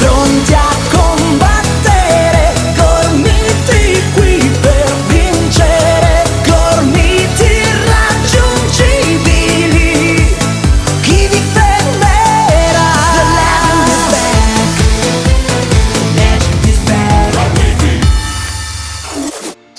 pronti a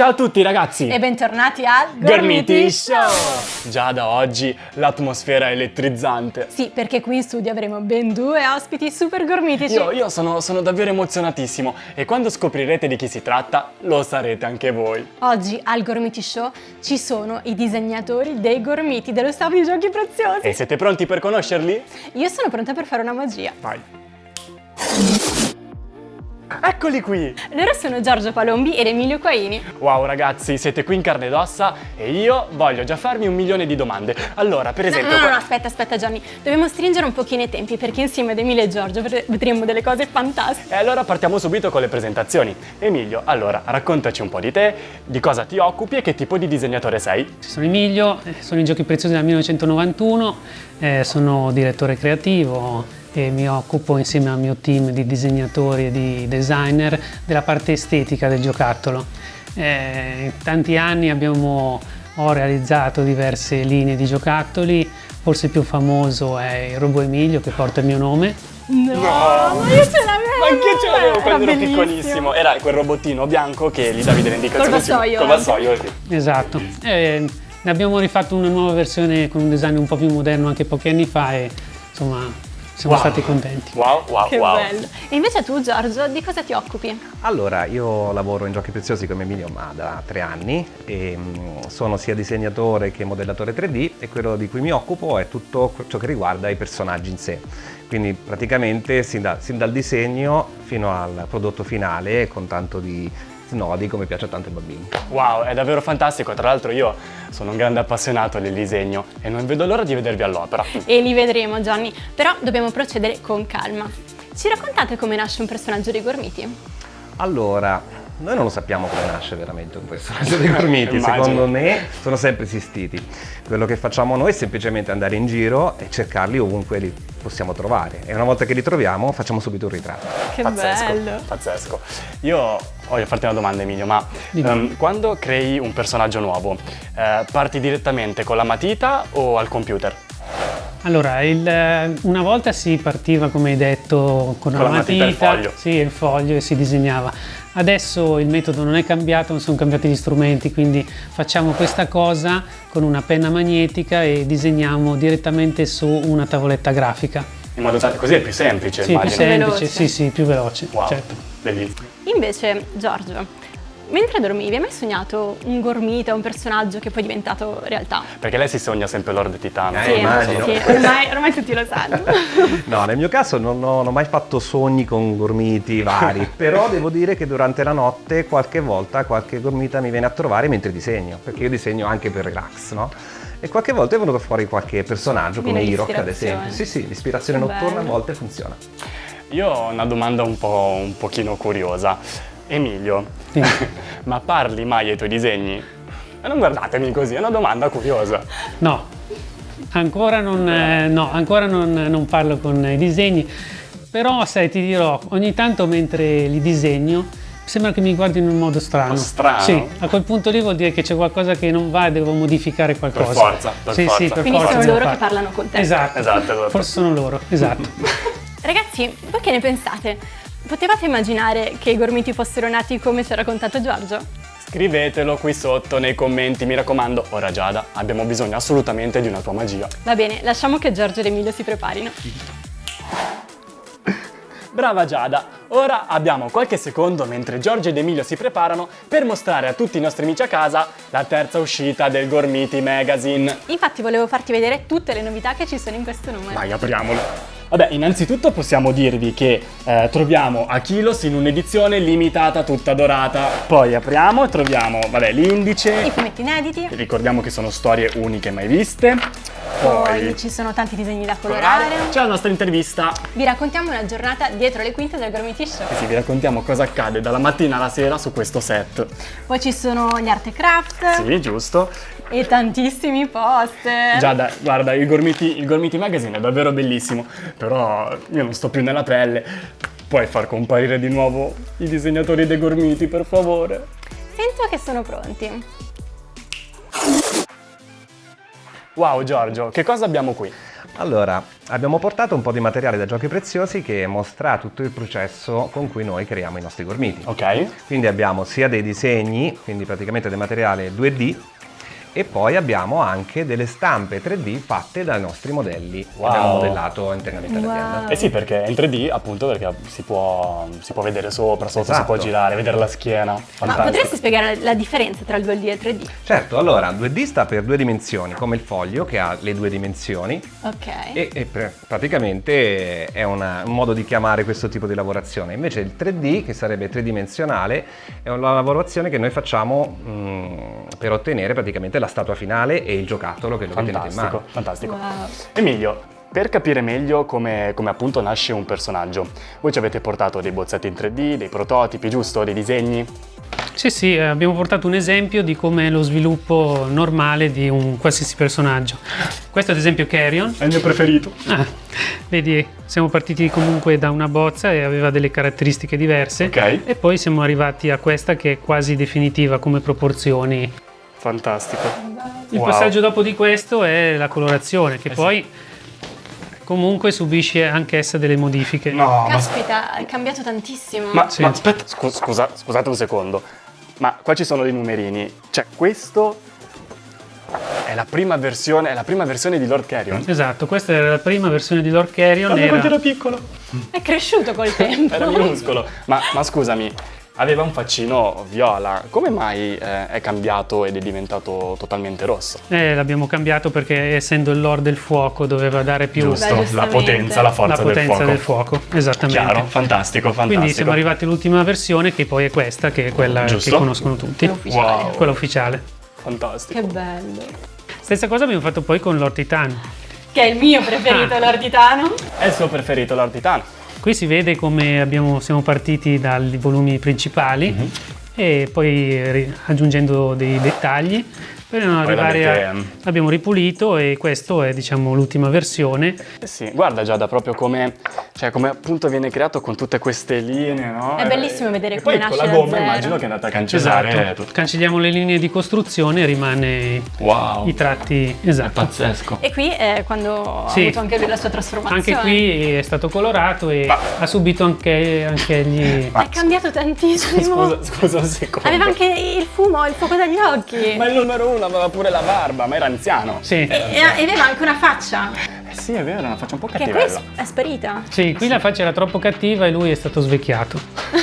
Ciao a tutti ragazzi! E bentornati al Gormiti Show! Già da oggi l'atmosfera è elettrizzante. Sì, perché qui in studio avremo ben due ospiti super gormitici. Io, io sono, sono davvero emozionatissimo e quando scoprirete di chi si tratta lo sarete anche voi. Oggi al Gormiti Show ci sono i disegnatori dei gormiti dello staff di Giochi Preziosi. E siete pronti per conoscerli? Io sono pronta per fare una magia. Vai! Eccoli qui! Loro sono Giorgio Palombi ed Emilio Quaini. Wow ragazzi, siete qui in carne ed ossa e io voglio già farmi un milione di domande. Allora, per No, esempio... no, no, qua- no, aspetta, aspetta Gianni. Dobbiamo stringere un pochino i tempi perché insieme ad Emilio e Giorgio vedre- vedremo delle cose fantastiche. E allora partiamo subito con le presentazioni. Emilio, allora, raccontaci un po' di te, di cosa ti occupi e che tipo di disegnatore sei. Sono Emilio, eh, sono in Giochi Preziosi dal 1991, eh, sono direttore creativo e mi occupo insieme al mio team di disegnatori e di designer della parte estetica del giocattolo. Eh, in tanti anni abbiamo, ho realizzato diverse linee di giocattoli, forse il più famoso è il Robot Emilio che porta il mio nome. No, ma io ce l'avevo! Ma anche io ce l'avevo quando ero bellissimo. piccolissimo. Era quel robottino bianco che gli davi delle indicazioni. Col vassoio Col anche. vassoio, sì. Esatto. Eh, ne abbiamo rifatto una nuova versione con un design un po' più moderno anche pochi anni fa e insomma siamo Wow. stati contenti. Wow, wow, Che wow. bello. E invece tu Giorgio, di cosa ti occupi? Allora, io lavoro in giochi preziosi come Emilio ma da tre anni e mm, sono sia disegnatore che modellatore 3D e quello di cui mi occupo è tutto ciò che riguarda i personaggi in sé. Quindi praticamente sin, da- sin dal disegno fino al prodotto finale con tanto di snodi come piace a tanti bambini. Wow, è davvero fantastico. Tra l'altro io sono un grande appassionato del disegno e non vedo l'ora di vedervi all'opera. E li vedremo Gianni, però dobbiamo procedere con calma. Ci raccontate come nasce un personaggio dei gormiti? Allora, noi non lo sappiamo come nasce veramente un personaggio dei Gormiti, secondo me sono sempre esistiti. Quello che facciamo noi è semplicemente andare in giro e cercarli ovunque li possiamo trovare e una volta che li troviamo facciamo subito un ritratto. Che pazzesco, bello! pazzesco. Io voglio farti una domanda Emilio, ma ehm, quando crei un personaggio nuovo, eh, parti direttamente con la matita o al computer? Allora, il- eh, una volta si partiva, come hai detto, con, Con la matita e il foglio. Sì, il foglio e si disegnava. Adesso il metodo non è cambiato, non sono cambiati gli strumenti, quindi facciamo questa cosa con una penna magnetica e disegniamo direttamente su una tavoletta grafica. In modo tale così è più semplice, Sì, più immagino. semplice, veloce. sì, sì, più veloce, Wow, certo. bellissimo. Invece Giorgio, mentre dormivi hai mai sognato un gormita, un personaggio che poi è diventato realtà? Perché lei si sogna sempre Lord Titano. Eh, Sì, immagino. sì, ormai, ormai tutti lo sanno. No, nel mio caso non ho, non ho mai fatto sogni con gormiti vari, però devo dire che durante la notte qualche volta qualche gormita mi viene a trovare mentre disegno, perché io disegno anche per relax, no? E qualche volta è venuto fuori qualche personaggio come Irok ad esempio. Sì, sì, l'ispirazione notturna a volte funziona. Io ho una domanda un po' un pochino curiosa. Emilio, Sì. ma parli mai ai tuoi disegni? E non guardatemi così, è una domanda curiosa. No, ancora non, eh, no, ancora non, non parlo con i disegni, però sai, ti dirò, ogni tanto mentre li disegno sembra che mi guardi in un modo strano. Po' strano? Sì, a quel punto lì vuol dire che c'è qualcosa che non va e devo modificare qualcosa. forza, per sì, forza. Sì, per Quindi forza sono loro che parlano con te. Esatto, Esatto, esatto. forse sono loro, esatto. Ragazzi, voi che ne pensate? Potevate immaginare che i gormiti fossero nati come ci ha raccontato Giorgio? Scrivetelo qui sotto nei commenti, mi raccomando. Ora Giada, abbiamo bisogno assolutamente di una tua magia. Va bene, lasciamo che Giorgio ed Emilio si preparino. Brava Giada! Ora abbiamo qualche secondo mentre Giorgio ed Emilio si preparano per mostrare a tutti i nostri amici a casa la terza uscita del Gormiti Magazine. Infatti volevo farti vedere tutte le novità che ci sono in questo numero. Vai, apriamolo. Vabbè, innanzitutto possiamo dirvi che eh, troviamo Achilos in un'edizione limitata tutta dorata. Poi apriamo e troviamo, vabbè, I l'indice. fumetti inediti, Ricordiamo che sono storie uniche mai viste. Poi ci sono tanti disegni da colorare. C'è la nostra intervista. Vi raccontiamo una giornata dietro le quinte del Gormiti Show. Sì, vi raccontiamo cosa accade dalla mattina alla sera su questo set. Poi ci sono gli art e craft Sì, giusto. e tantissimi poster. Giada, guarda, il Gormiti, il Gormiti Magazine è davvero bellissimo, però io non sto più nella pelle. Puoi far comparire di nuovo i disegnatori dei gormiti, per favore? Sento che sono pronti. Wow Giorgio, che cosa abbiamo qui? Allora, abbiamo portato un po' di materiale da giochi preziosi che mostra tutto il processo con cui noi creiamo i nostri gormiti. Ok? Quindi abbiamo sia dei disegni, quindi praticamente del materiale 2D, e poi abbiamo anche delle stampe 3D fatte dai nostri modelli che Wow. abbiamo modellato internamente all'azienda. Wow. Eh sì, perché è in 3D appunto perché si può, si può vedere sopra, sotto, si Esatto. può girare, vedere la schiena. Ma Fantastico. potresti spiegare la differenza tra il 2D e il 3D? Certo, allora 2D sta per due dimensioni, come il foglio che ha le due dimensioni Ok. e, e pr- praticamente è una- un modo di chiamare questo tipo di lavorazione. Invece il 3D, che sarebbe tridimensionale, è una lavorazione che noi facciamo mm, per ottenere praticamente la statua finale e il giocattolo che lo tenete in Fantastico, mano. fantastico. Wow. Emilio, per capire meglio come, come appunto nasce un personaggio, voi ci avete portato dei bozzetti in 3D, dei prototipi, giusto? Dei disegni? Sì, sì, eh, abbiamo portato un esempio di come è lo sviluppo normale di un qualsiasi personaggio. Questo ad esempio Carrion. È il mio preferito. Ah, vedi, siamo partiti comunque da una bozza e aveva delle caratteristiche diverse. Ok. E poi siamo arrivati a questa che è quasi definitiva come proporzioni. Fantastico. Il Wow. passaggio dopo di questo è la colorazione, che Eh sì. poi comunque subisce anch'essa delle modifiche. No, ma, Caspita, è cambiato tantissimo. ma- Sì. ma aspetta, scu- scusa, scusate un secondo. Ma qua ci sono dei numerini. Cioè, questo è la prima versione, è la prima versione di Lord Carrion. Esatto, questa era la prima versione di Lord Carrion. Guarda Era... quanto era piccolo. È cresciuto col tempo. Era minuscolo. Ma, ma scusami, aveva un faccino viola. Come mai eh, è cambiato ed è diventato totalmente rosso? Eh, l'abbiamo cambiato perché essendo il Lord del fuoco doveva dare più Giusto. Beh, la potenza, la forza la potenza del del fuoco. fuoco. Esattamente. Chiaro, fantastico, fantastico. Quindi siamo arrivati all'ultima versione che poi è questa, che è quella Giusto. che conoscono tutti. Ufficiale. Wow. Quella ufficiale. Fantastico. Che bello. Stessa cosa abbiamo fatto poi con Lord Titan. Che è il mio preferito, Ah. Lord Titano. È il suo preferito, Lord Titano. Qui si vede come abbiamo- siamo partiti dai volumi principali Mhm. e poi aggiungendo dei dettagli per non Poi arrivare a... Abbiamo ripulito e questo è diciamo l'ultima versione. Eh sì, guarda Giada, proprio come, cioè, come appunto viene creato con tutte queste linee, no? È bellissimo vedere e come poi con nasce la da gomma immagino che è andata a cancellare Esatto. tutto. Cancelliamo le linee di costruzione e rimane Wow. i tratti esatto. pazzesco. E qui è quando Sì. ha avuto anche lui la sua trasformazione. Anche qui è stato colorato e Ma- ha subito anche, anche gli... È cambiato tantissimo. Scusa, scusa un secondo. Aveva anche il fumo, il fuoco dagli occhi. Ma il numero uno aveva pure la barba, ma era anziano. Sì. E, e aveva anche una faccia Eh sì, è vero, una faccia un po' che qui cattivella. è sparita. Sì, qui la faccia era troppo cattiva e lui è stato svecchiato.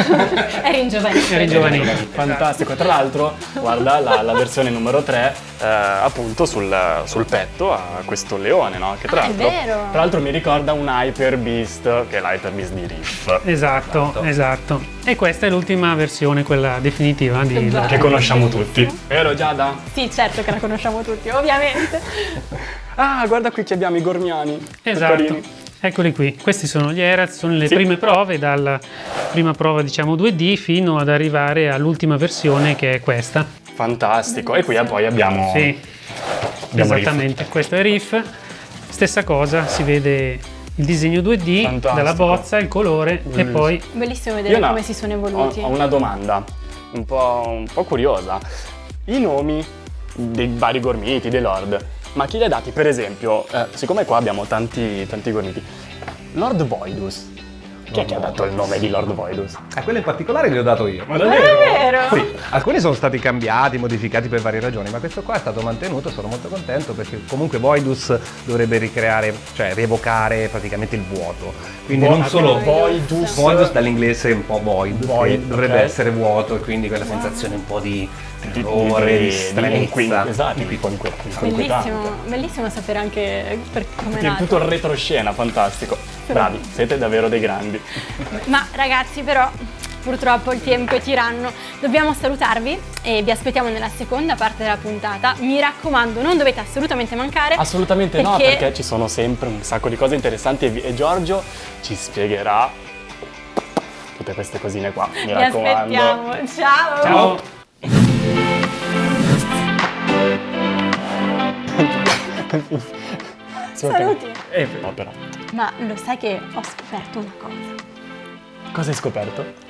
Era ingiovanito. Era ingiovanito. Fantastico, tra l'altro guarda la, la versione numero 3 eh, appunto sul, sul petto ha questo leone, no? Che tra Ah, è l'altro, vero. tra l'altro mi ricorda un Hyper Beast, che è l'Hyper Beast di Riff, Esatto, esatto. E questa è l'ultima versione, quella definitiva di bello. che conosciamo tutti. Vero Giada? Sì, certo che la conosciamo tutti, ovviamente. Ah, guarda qui che abbiamo i gormiani. Esatto. Eccoli qui, questi sono gli Eraz, sono le Sì. prime prove, dalla prima prova diciamo 2D fino ad arrivare all'ultima versione che è questa. Fantastico. E qui poi abbiamo... Sì, abbiamo esattamente, questo è Riff. Stessa cosa, si vede il disegno 2D Fantastico. dalla bozza, il colore e Bellissimo. poi Bellissimo Io vedere no, come si sono evoluti. Ho, ho una domanda un po', un po' curiosa. I nomi dei vari gormiti, dei lord, ma chi li ha dati? Per esempio, eh, siccome qua abbiamo tanti, tanti gormiti, Lord Voidus. Chi è che ha dato il nome di Lord Voidus? A quello in particolare gliel'ho dato io. Ma È vero? Sì, alcuni sono stati cambiati, modificati per varie ragioni, ma questo qua è stato mantenuto, sono molto contento perché comunque Voidus dovrebbe ricreare, cioè rievocare praticamente il vuoto. Quindi non solo Voidus. Voidus dall'inglese un po' void, Void, che dovrebbe ok. essere vuoto e quindi quella sensazione un po' di Di- terrore, di, di- di esatto, di inquietante. Bellissimo, bellissimo sapere anche per come è Tutto- il retroscena, fantastico. Bravi, siete davvero dei grandi. Ma ragazzi però purtroppo il tempo è tiranno, dobbiamo salutarvi e vi aspettiamo nella seconda parte della puntata. Mi raccomando, non dovete assolutamente mancare. Assolutamente no, Perché- perché ci sono sempre un sacco di cose interessanti e, e Giorgio ci spiegherà tutte queste cosine qua. Mi Vi raccomando. aspettiamo. Ciao. ciao! Saluti. Eh, no, però. Ma lo sai che ho scoperto una cosa? Cosa hai scoperto?